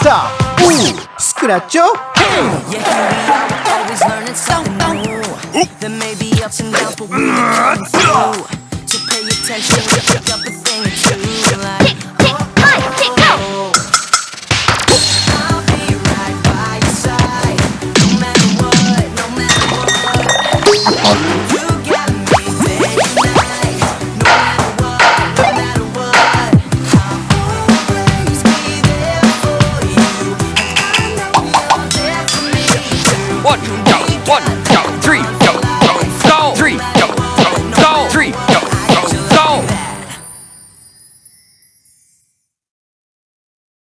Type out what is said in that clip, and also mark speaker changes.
Speaker 1: stop. Ooh, scratch your head.
Speaker 2: Yeah, I'm always learning something new. There may be ups and downs, but we can do through. So pay attention, pick up a thing or two. Like, tick, tick, time, tick, go. Right no matter no One, two,
Speaker 3: one.